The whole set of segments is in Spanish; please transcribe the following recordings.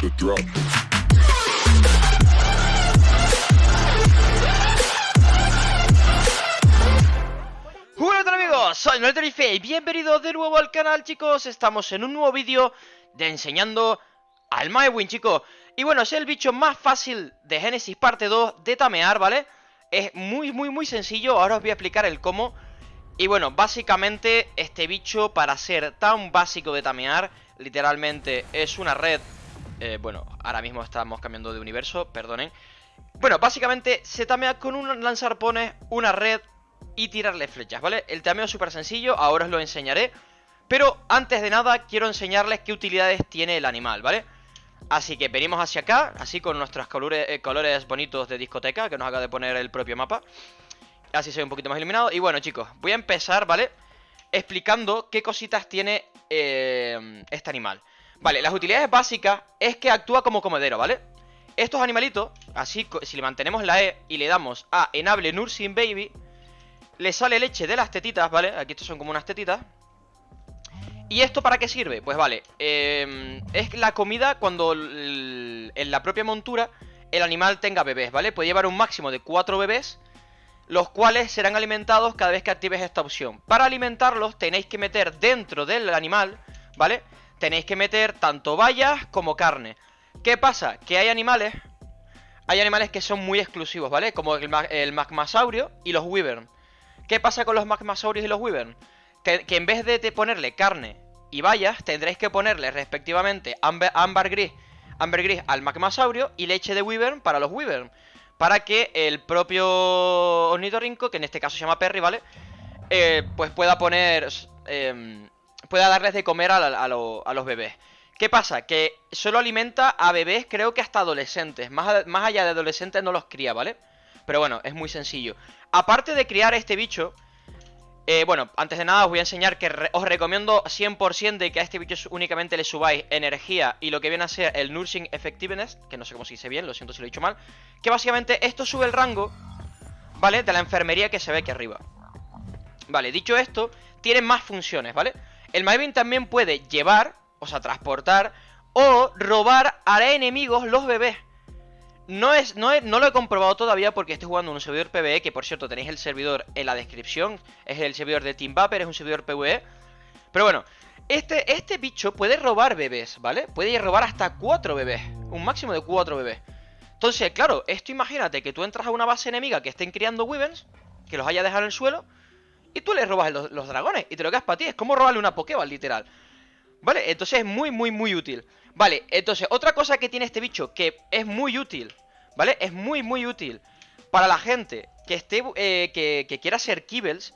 the amigos, soy Noel y bienvenidos de nuevo al canal chicos. Estamos en un nuevo vídeo de enseñando al Mywin chicos Y bueno, es el bicho más fácil de Genesis parte 2 de tamear, ¿vale? Es muy muy muy sencillo, ahora os voy a explicar el cómo. Y bueno, básicamente este bicho para ser tan básico de tamear Literalmente es una red eh, Bueno, ahora mismo estamos cambiando de universo, perdonen Bueno, básicamente se tamea con un lanzarpones, una red y tirarle flechas, ¿vale? El tameo es súper sencillo, ahora os lo enseñaré Pero antes de nada quiero enseñarles qué utilidades tiene el animal, ¿vale? Así que venimos hacia acá, así con nuestros colores, eh, colores bonitos de discoteca Que nos acaba de poner el propio mapa Así ve un poquito más iluminado Y bueno chicos, voy a empezar, ¿vale? Explicando qué cositas tiene eh, este animal Vale, las utilidades básicas es que actúa como comedero, ¿vale? Estos animalitos, así, si le mantenemos la E y le damos a Enable Nursing Baby le sale leche de las tetitas, ¿vale? Aquí estos son como unas tetitas ¿Y esto para qué sirve? Pues vale, eh, es la comida cuando en la propia montura el animal tenga bebés, ¿vale? Puede llevar un máximo de 4 bebés Los cuales serán alimentados cada vez que actives esta opción Para alimentarlos tenéis que meter dentro del animal, ¿vale? Tenéis que meter tanto bayas como carne ¿Qué pasa? Que hay animales Hay animales que son muy exclusivos, ¿vale? Como el, magmasaurio y los wyvern ¿Qué pasa con los magmasaurios y los wyvern? Que, en vez de ponerle carne y bayas, tendréis que ponerle respectivamente ámbar, gris, ámbar gris al magmasaurio y leche de wyvern para los wyvern. Para que el propio ornitorrinco, que en este caso se llama Perry, ¿vale? Eh, pues pueda poner... Em, pueda darles de comer a, los bebés. ¿Qué pasa? Que solo alimenta a bebés, creo que hasta adolescentes. Más, allá de adolescentes no los cría, ¿vale? Pero bueno, es muy sencillo. Aparte de criar este bicho, eh, bueno, antes de nada os voy a enseñar que os recomiendo 100% de que a este bicho únicamente le subáis energía y lo que viene a ser el Nursing Effectiveness, que no sé cómo se dice bien, lo siento si lo he dicho mal, que básicamente esto sube el rango, ¿vale? De la enfermería que se ve aquí arriba. Vale, dicho esto, tiene más funciones, ¿vale? El Maven también puede llevar, o sea, transportar o robar a enemigos los bebés. No, es, no, no, lo he comprobado todavía porque estoy jugando en un servidor PvE, que por cierto tenéis el servidor en la descripción, es el servidor de Team Vapor, es un servidor PvE. Pero bueno, este, este bicho puede robar bebés, ¿vale? Puede robar hasta 4 bebés, un máximo de 4 bebés. Entonces, claro, esto imagínate que tú entras a una base enemiga que estén criando Wyverns, que los haya dejado en el suelo, y tú le robas los, los dragones y te lo quedas para ti. Es como robarle una Pokéball, literal. ¿Vale? Entonces es muy, muy, muy útil. Vale, entonces, otra cosa que tiene este bicho que es muy útil ¿Vale? Es muy, muy útil para la gente que esté eh, que, quiera ser kibbles.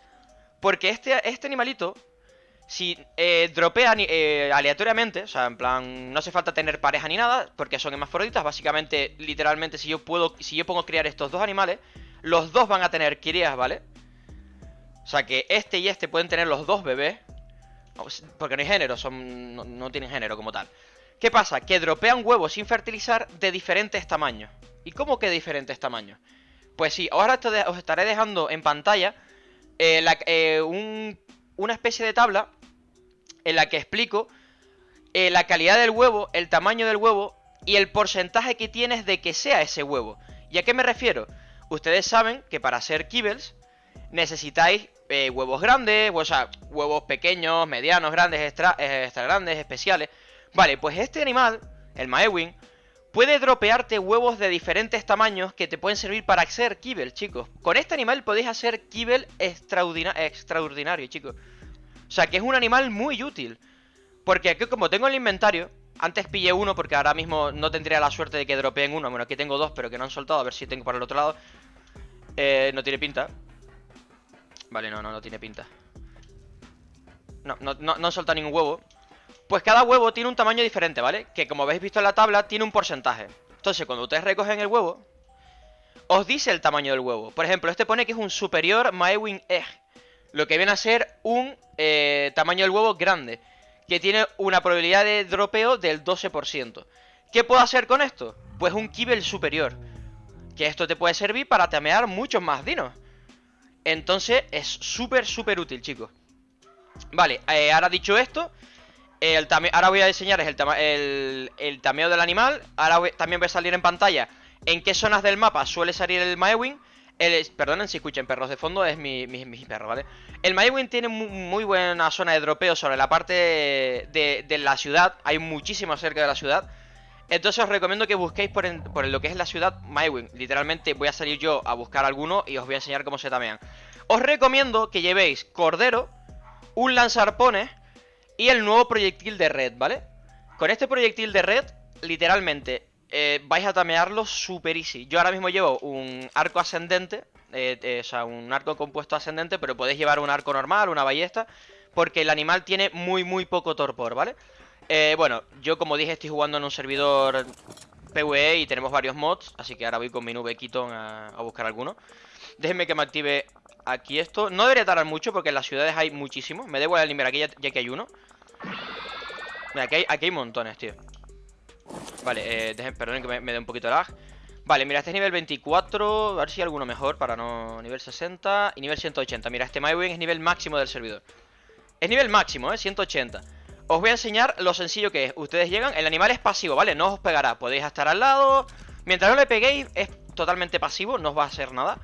Porque este, este animalito, si eh, dropea eh, aleatoriamente, o sea, en plan, no hace falta tener pareja ni nada, porque son hermafroditas. Básicamente, literalmente, si yo puedo, si yo pongo criar estos dos animales, los dos van a tener crías, ¿vale? O sea que este y este pueden tener los dos bebés. Porque no hay género, son, no, tienen género como tal. ¿Qué pasa? Que dropean huevos sin fertilizar de diferentes tamaños. ¿Y cómo que diferentes tamaños? Pues sí, ahora os estaré dejando en pantalla eh, eh, una especie de tabla en la que explico eh, la calidad del huevo, el tamaño del huevo y el porcentaje que tienes de que sea ese huevo. ¿Y a qué me refiero? Ustedes saben que para ser kibbles necesitáis huevos grandes, o sea, huevos pequeños, medianos, grandes, extra, extra grandes, especiales. Vale, pues este animal, el Maewing, puede dropearte huevos de diferentes tamaños que te pueden servir para hacer kibble, chicos. Con este animal podéis hacer kibble extraordinario, chicos. O sea, que es un animal muy útil. Porque aquí como tengo el inventario, antes pillé uno porque ahora mismo no tendría la suerte de que dropeen uno. Bueno, aquí tengo dos, pero que no han soltado. A ver si tengo para el otro lado. Eh, no tiene pinta. Vale, no, no, no tiene pinta. No, no, no, no han soltado ningún huevo. Pues cada huevo tiene un tamaño diferente, ¿vale? Que como habéis visto en la tabla, tiene un porcentaje Entonces, cuando ustedes recogen el huevo Os dice el tamaño del huevo Por ejemplo, este pone que es un superior Maewing Egg Lo que viene a ser un eh, tamaño del huevo grande Que tiene una probabilidad de dropeo del 12% ¿Qué puedo hacer con esto? Pues un kibble superior Que esto te puede servir para tamear muchos más dinos Entonces, es súper, súper útil, chicos Vale, eh, ahora dicho esto ahora voy a enseñar el, el, el tameo del animal. Ahora también voy a salir en pantalla en qué zonas del mapa suele salir el Maewing. El, perdonen si escuchen perros de fondo, es mi, mi, perro, ¿vale? El Maewing tiene muy, buena zona de dropeo sobre la parte de, la ciudad. Hay muchísimo cerca de la ciudad. Entonces os recomiendo que busquéis por, por lo que es la ciudad Maewing. Literalmente voy a salir yo a buscar alguno y os voy a enseñar cómo se tamean. Os recomiendo que llevéis cordero, un lanzarpones y el nuevo proyectil de red, ¿vale? Con este proyectil de red, literalmente, eh, vais a tamearlo super easy. Yo ahora mismo llevo un arco ascendente, eh, eh, o sea, un arco compuesto ascendente, pero podéis llevar un arco normal, una ballesta, porque el animal tiene muy, muy poco torpor, ¿vale? Bueno, yo como dije estoy jugando en un servidor PvE y tenemos varios mods, así que ahora voy con mi nube Keaton a, buscar alguno. Déjenme que me active aquí esto. No debería tardar mucho porque en las ciudades hay muchísimos. Me da igual el aquí ya, que hay uno. Mira, aquí hay, aquí hay montones, tío. Vale, eh, dejen, perdonen que me, dé un poquito de lag Vale, mira, este es nivel 24 A ver si hay alguno mejor para no... Nivel 60 y nivel 180 Mira, este MyWing es nivel máximo del servidor Es nivel máximo, eh, 180 Os voy a enseñar lo sencillo que es. Ustedes llegan, el animal es pasivo, ¿vale? No os pegará, podéis estar al lado. Mientras no le peguéis, es totalmente pasivo No os va a hacer nada.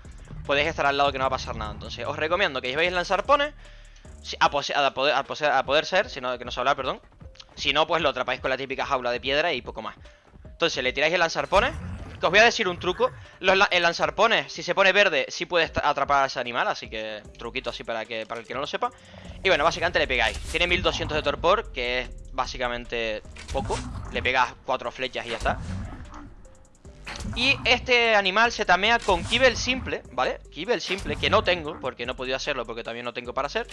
Podéis estar al lado que no va a pasar nada. Entonces, os recomiendo que llevéis lanzar pone a, poder, a, poder, ser, si no, que no se habla, perdón. Si no, pues lo atrapáis con la típica jaula de piedra y poco más. Entonces le tiráis el lanzarpone Que os voy a decir un truco El lanzarpone, si se pone verde, sí puede atrapar a ese animal Así que truquito así para, que, para el que no lo sepa Y bueno, básicamente le pegáis Tiene 1200 de torpor, que es básicamente poco Le pegas cuatro flechas y ya está y este animal se tamea con kibble simple, ¿vale? Kibble simple, que no tengo, porque no he podido hacerlo, porque también no tengo para hacer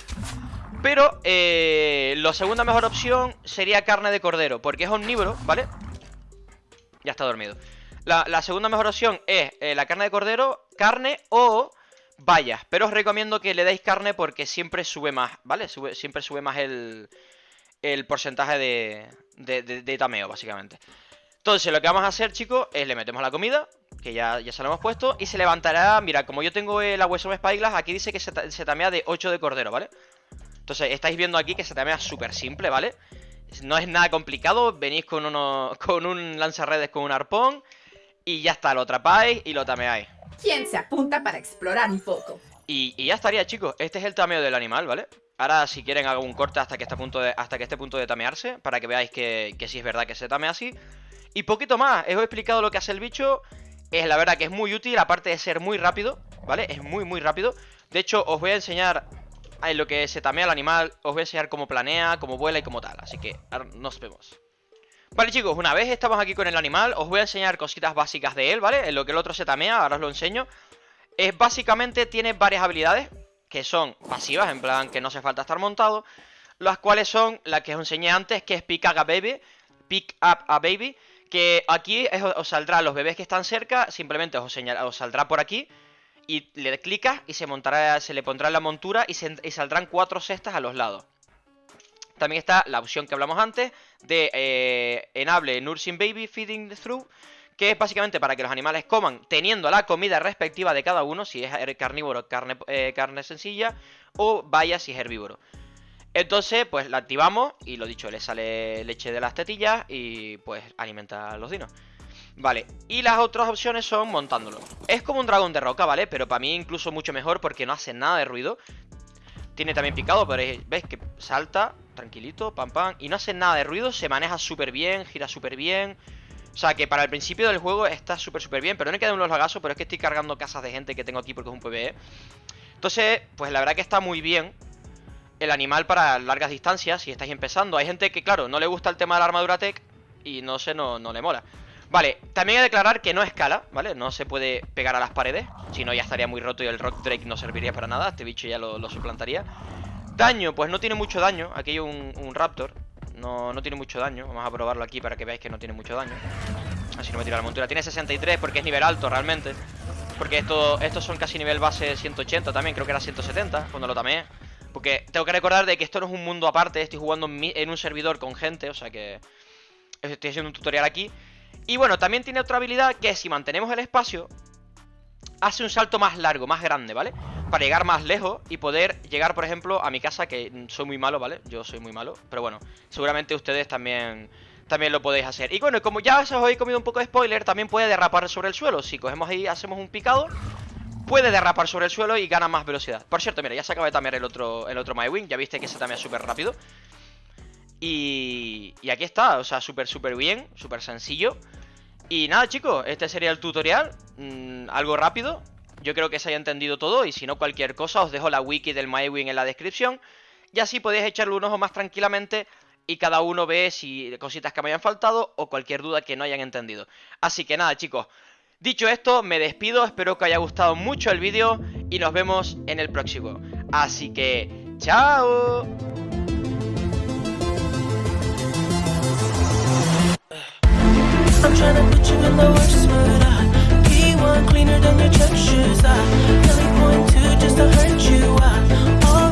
pero eh, la segunda mejor opción sería carne de cordero, porque es omnívoro, ¿vale? Ya está dormido. La, segunda mejor opción es eh, la carne de cordero, carne o vallas. Pero os recomiendo que le deis carne porque siempre sube más, ¿vale? siempre sube más el, el porcentaje de, de, tameo, básicamente. Entonces, lo que vamos a hacer, chicos, es le metemos la comida, que ya, ya se lo hemos puesto, y se levantará, mira, como yo tengo el hueso de Spyglass, aquí dice que se, se tamea de 8 de cordero, ¿vale? Entonces, estáis viendo aquí que se tamea súper simple, ¿vale? No es nada complicado, venís con, uno, con un lanzarredes con un arpón y ya está, lo atrapáis y lo tameáis. ¿Quién se apunta para explorar un poco? Y, ya estaría, chicos. Este es el tameo del animal, ¿vale? Ahora, si quieren, hago un corte hasta que esté a punto de, hasta que esté a punto de tamearse, para que veáis que, que sí es verdad que se tamea así. Y poquito más, os he explicado lo que hace el bicho. Es la verdad que es muy útil, aparte de ser muy rápido, ¿vale? Es muy, muy rápido. De hecho, os voy a enseñar en lo que se tamea el animal, os voy a enseñar cómo planea, cómo vuela y cómo tal. Así que ahora nos vemos. Vale chicos, una vez estamos aquí con el animal, os voy a enseñar cositas básicas de él, ¿vale? En lo que el otro se tamea, ahora os lo enseño. Es básicamente, tiene varias habilidades que son pasivas, en plan que no hace falta estar montado. Las cuales son, la que os enseñé antes, que es Pick Up a Baby. Pick Up a Baby. Que aquí os saldrá los bebés que están cerca, simplemente os, os saldrá por aquí y le clicas y se montará, se le pondrá la montura y, saldrán cuatro cestas a los lados. También está la opción que hablamos antes de eh, Enable Nursing Baby Feeding Through, que es básicamente para que los animales coman teniendo la comida respectiva de cada uno, si es carnívoro, carne, eh, carne sencilla, o vaya si es herbívoro. Entonces, pues la activamos y lo dicho, le sale leche de las tetillas y pues alimenta a los dinos. Vale, y las otras opciones son montándolo Es como un dragón de roca, ¿vale? Pero para mí incluso mucho mejor porque no hace nada de ruido Tiene también picado, pero ves que salta tranquilito, pam pam Y no hace nada de ruido, se maneja súper bien, gira súper bien. O sea que para el principio del juego está súper súper bien Pero no hay que dar unos lagazos, pero es que estoy cargando casas de gente que tengo aquí porque es un PvE. Entonces, pues la verdad que está muy bien El animal para largas distancias, si estáis empezando. Hay gente que, claro, no le gusta el tema de la armadura tech Y no sé, no, no le mola. Vale, también hay que declarar que no escala, ¿vale? No se puede pegar a las paredes Si no ya estaría muy roto y el Rock Drake no serviría para nada Este bicho ya lo, suplantaría Daño, pues no tiene mucho daño. Aquí hay un, Raptor. No, no tiene mucho daño. Vamos a probarlo aquí para que veáis que no tiene mucho daño. Así no me tira la montura. Tiene 63 porque es nivel alto realmente. Porque esto, estos son casi nivel base 180 también. Creo que era 170 cuando lo tamé Porque tengo que recordar de que esto no es un mundo aparte. Estoy jugando en un servidor con gente O sea que estoy haciendo un tutorial aquí. Y bueno, también tiene otra habilidad que si mantenemos el espacio hace un salto más largo, más grande, ¿vale? Para llegar más lejos y poder llegar, por ejemplo, a mi casa, que soy muy malo, ¿vale? Yo soy muy malo, pero bueno, seguramente ustedes también también lo podéis hacer. Y bueno, como ya os he comido un poco de spoiler, también puede derrapar sobre el suelo. Si cogemos ahí, hacemos un picado, puede derrapar sobre el suelo y gana más velocidad. Por cierto, mira, ya se acaba de tamear el otro, el otro MyWing. Ya viste que se tamea súper rápido. Y, y aquí está, o sea, súper, súper bien, súper sencillo. Y nada, chicos, este sería el tutorial. Mm, algo rápido. Yo creo que se haya entendido todo. Y si no, cualquier cosa, os dejo la wiki del MyWing en la descripción. Y así podéis echarle un ojo más tranquilamente y cada uno ve si cositas que me hayan faltado o cualquier duda que no hayan entendido. Así que nada, chicos. Dicho esto, me despido, espero que haya gustado mucho el vídeo y nos vemos en el próximo. Así que, ¡chao! more cleaner than your church shoes. I really want to just to hurt you. I